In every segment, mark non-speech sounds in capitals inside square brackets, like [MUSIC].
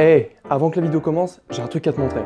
Hey, avant que la vidéo commence, j'ai un truc à te montrer.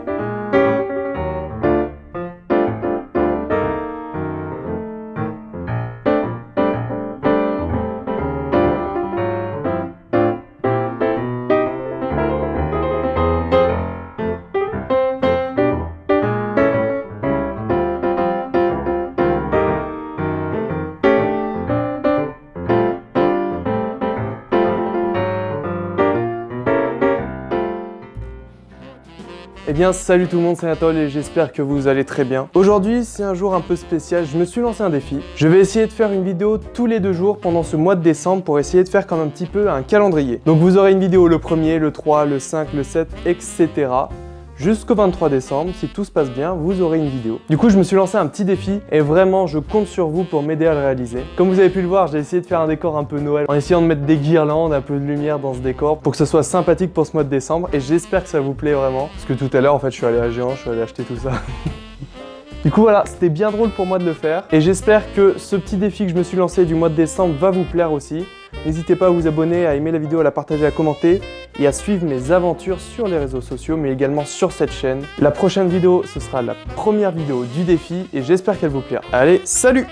Eh bien salut tout le monde, c'est Nathalie et j'espère que vous allez très bien. Aujourd'hui c'est un jour un peu spécial, je me suis lancé un défi. Je vais essayer de faire une vidéo tous les deux jours pendant ce mois de décembre pour essayer de faire comme un petit peu un calendrier. Donc vous aurez une vidéo le 1er, le 3, le 5, le 7, etc jusqu'au 23 décembre. Si tout se passe bien, vous aurez une vidéo. Du coup, je me suis lancé un petit défi et vraiment, je compte sur vous pour m'aider à le réaliser. Comme vous avez pu le voir, j'ai essayé de faire un décor un peu Noël en essayant de mettre des guirlandes, un peu de lumière dans ce décor pour que ce soit sympathique pour ce mois de décembre et j'espère que ça vous plaît vraiment. Parce que tout à l'heure, en fait, je suis allé à Géant, je suis allé acheter tout ça. [LAUGHS] Du coup voilà, c'était bien drôle pour moi de le faire et j'espère que ce petit défi que je me suis lancé du mois de décembre va vous plaire aussi. N'hésitez pas à vous abonner, à aimer la vidéo, à la partager, à commenter et à suivre mes aventures sur les réseaux sociaux mais également sur cette chaîne. La prochaine vidéo, ce sera la première vidéo du défi et j'espère qu'elle vous plaira. Allez, salut